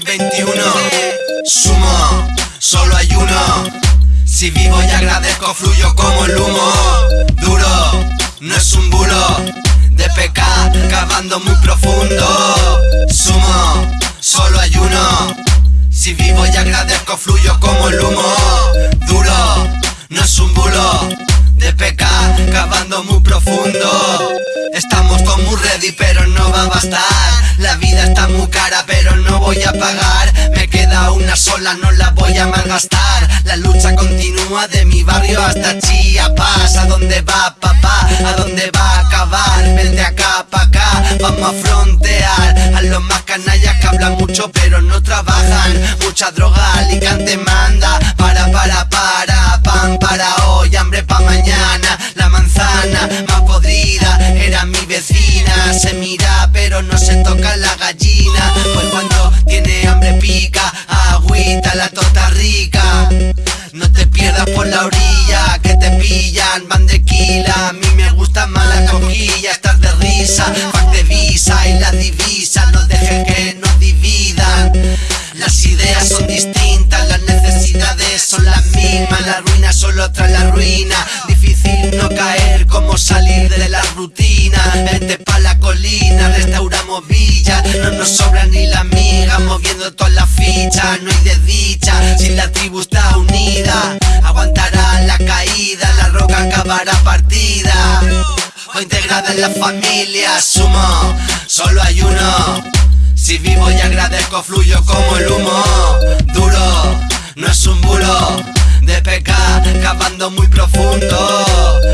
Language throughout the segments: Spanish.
2021. Sumo, solo hay uno. Si vivo y agradezco fluyo como el humo. Duro, no es un bulo De pecar, cavando muy profundo. Sumo, solo hay uno. Si vivo y agradezco fluyo como el humo. Duro, no es un bulo De pecar, cavando muy profundo. Estamos todos muy ready pero no va a bastar. Vida está muy cara, pero no voy a pagar. Me queda una sola, no la voy a malgastar. La lucha continúa de mi barrio hasta Chiapas. ¿A dónde va papá? ¿A dónde va a acabar? Vente acá, pa' acá, vamos a frontear. A los más canallas que hablan mucho, pero no trabajan. Mucha droga, Alicante manda. Para, para, para, pan para pillan, van de quila. A mí me gusta más la coquilla, estar de risa, pack de visa y la divisa. No dejes que nos dividan. Las ideas son distintas, las necesidades son las mismas. La ruina solo trae la ruina. Difícil no caer, como salir de la rutina. Vente pa' la colina, restauramos villa. No nos sobra ni la miga, moviendo todas las fichas. No hay desdicha, si la tribu está unida. Partida. O integrada en la familia, sumo, solo hay uno. Si vivo y agradezco, fluyo como el humo. Duro, no es un bulo. De pecar, cavando muy profundo.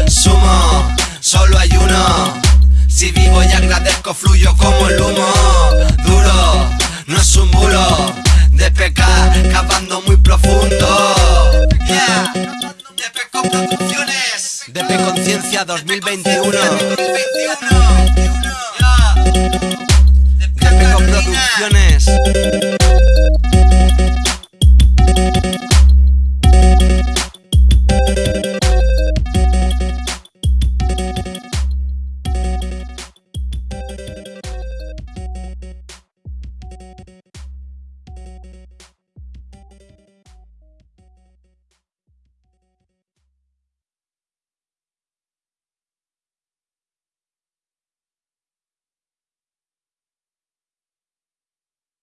Sumo, solo hay uno. Si vivo y agradezco, fluyo como el humo. Duro, no es un bulo. Conciencia 2021. 2021. Yeah. DP Producciones.